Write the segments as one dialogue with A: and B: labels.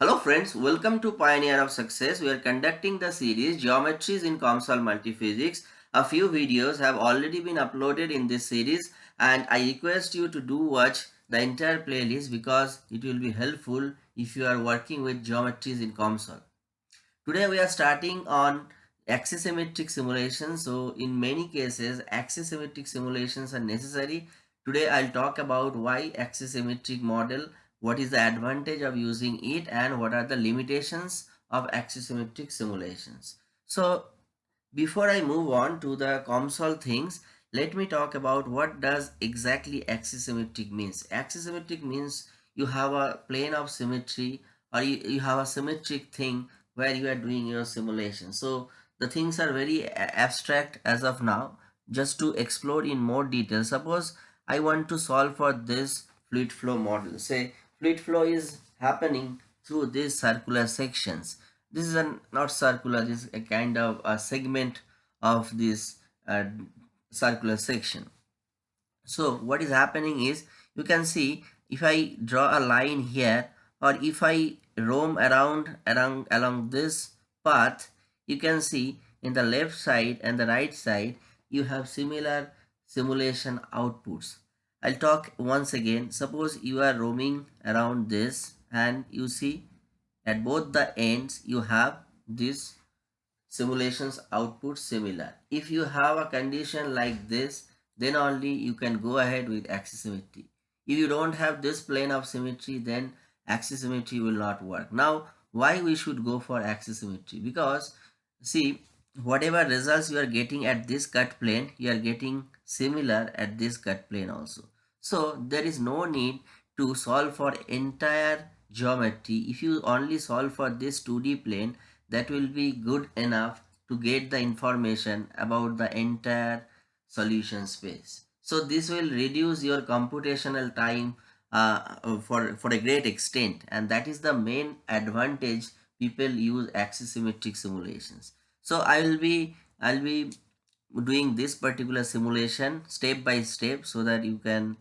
A: Hello friends, welcome to Pioneer of Success. We are conducting the series Geometries in COMSOL Multiphysics. A few videos have already been uploaded in this series and I request you to do watch the entire playlist because it will be helpful if you are working with geometries in COMSOL. Today we are starting on axisymmetric simulations. So in many cases axisymmetric simulations are necessary. Today I'll talk about why axisymmetric model what is the advantage of using it and what are the limitations of axisymmetric simulations. So before I move on to the COMSOL things, let me talk about what does exactly axisymmetric means. Axisymmetric means you have a plane of symmetry or you, you have a symmetric thing where you are doing your simulation. So the things are very abstract as of now. Just to explore in more detail, suppose I want to solve for this fluid flow model. Say fluid flow is happening through these circular sections. This is a not circular this is a kind of a segment of this uh, circular section. So what is happening is you can see if i draw a line here or if i roam around around along this path you can see in the left side and the right side you have similar simulation outputs I'll talk once again. Suppose you are roaming around this and you see at both the ends you have this simulations output similar. If you have a condition like this then only you can go ahead with axisymmetry. If you don't have this plane of symmetry then axisymmetry will not work. Now why we should go for axisymmetry? Because see whatever results you are getting at this cut plane you are getting similar at this cut plane also. So there is no need to solve for entire geometry. If you only solve for this 2d plane that will be good enough to get the information about the entire solution space. So this will reduce your computational time uh, for for a great extent. And that is the main advantage people use axisymmetric simulations so i will be i'll be doing this particular simulation step by step so that you can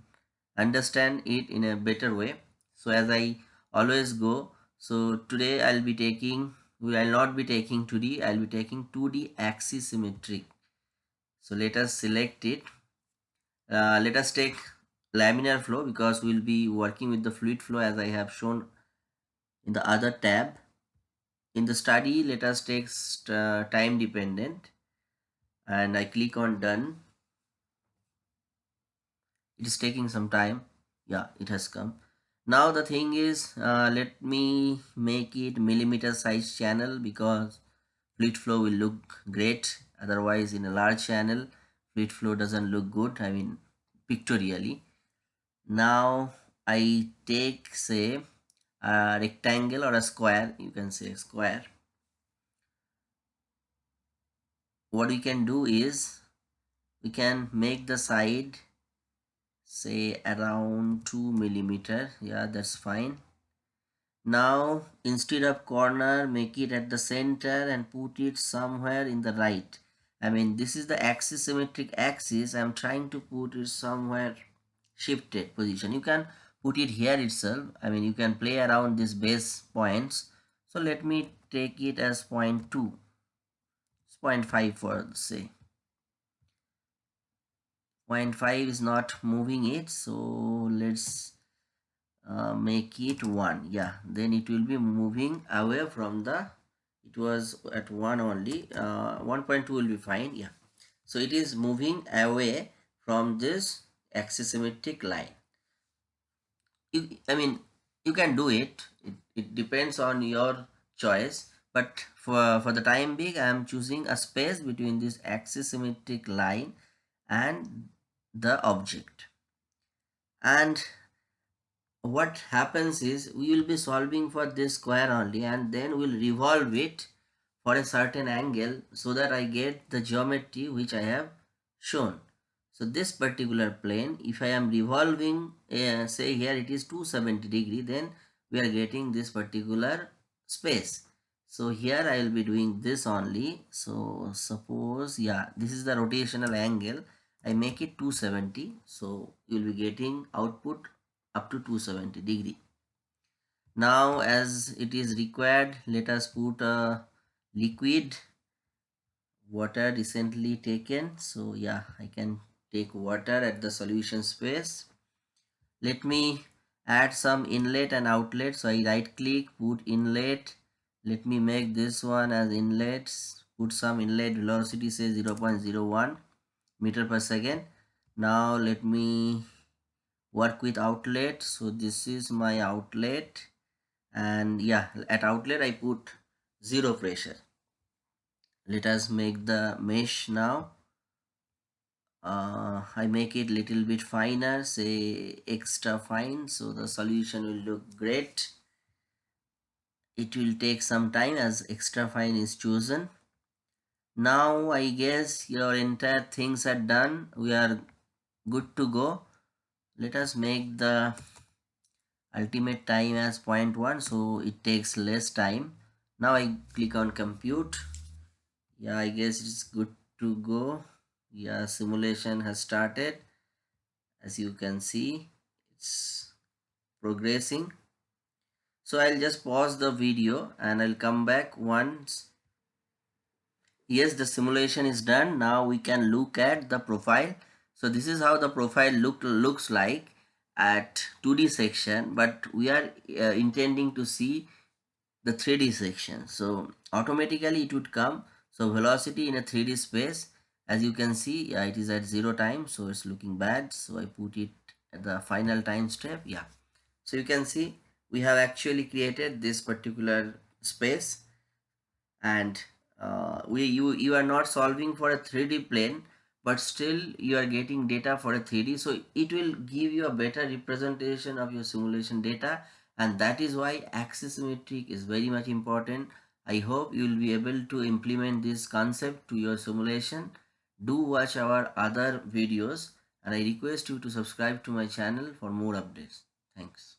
A: understand it in a better way. So as i always go so today i'll be taking we will not be taking 2d i'll be taking 2d axisymmetric so let us select it. Uh, let us take laminar flow because we'll be working with the fluid flow as i have shown in the other tab in the study let us take uh, time dependent. And I click on done. It is taking some time. Yeah it has come. Now the thing is uh, let me make it millimeter size channel because fluid flow will look great. Otherwise in a large channel fluid flow doesn't look good. I mean pictorially. Now I take say a rectangle or a square you can say square. What we can do is we can make the side say around 2 millimeter. Yeah that's fine. Now instead of corner make it at the center and put it somewhere in the right. I mean this is the axis symmetric axis. I'm trying to put it somewhere shifted position. You can put it here itself. I mean you can play around these base points. So let me take it as point 2 it's 0.5 for say. 0.5 is not moving it. So let's uh, make it 1 yeah then it will be moving away from the it was at 1 only. Uh, 1.2 will be fine. Yeah. So it is moving away from this axisymmetric line you, I mean, you can do it. it. It depends on your choice. But for, for the time being, I am choosing a space between this axisymmetric line and the object. And what happens is we will be solving for this square only and then we'll revolve it for a certain angle so that I get the geometry which I have shown. So this particular plane, if I am revolving, say here it is 270 degree, then we are getting this particular space. So here I will be doing this only. So suppose, yeah, this is the rotational angle. I make it 270. So you will be getting output up to 270 degree. now as it is required let us put a liquid water recently taken so yeah i can take water at the solution space let me add some inlet and outlet. So i right click put inlet. Let me make this one as inlets put some inlet. Velocity say 0 0.01 meter per second. Now let me work with outlet. So this is my outlet. And yeah at outlet i put zero pressure. Let us make the mesh now uh, I make it little bit finer say extra fine so the solution will look great. It will take some time as extra fine is chosen. Now I guess your entire things are done. We are good to go. Let us make the ultimate time as 0.1 so it takes less time. Now I click on compute. Yeah I guess it's good to go yeah simulation has started. As you can see it's progressing. So I'll just pause the video and I'll come back once yes the simulation is done. Now we can look at the profile. So this is how the profile look looks like at 2d section but we are uh, intending to see the 3d section. So automatically it would come. So velocity in a 3d space as you can see yeah, it is at zero time so it's looking bad. So i put it at the final time step yeah. So you can see we have actually created this particular space. And uh, we you you are not solving for a 3d plane but still you are getting data for a 3d so it will give you a better representation of your simulation data. And that is why axis axisymmetric is very much important. I hope you will be able to implement this concept to your simulation do watch our other videos and i request you to subscribe to my channel for more updates. Thanks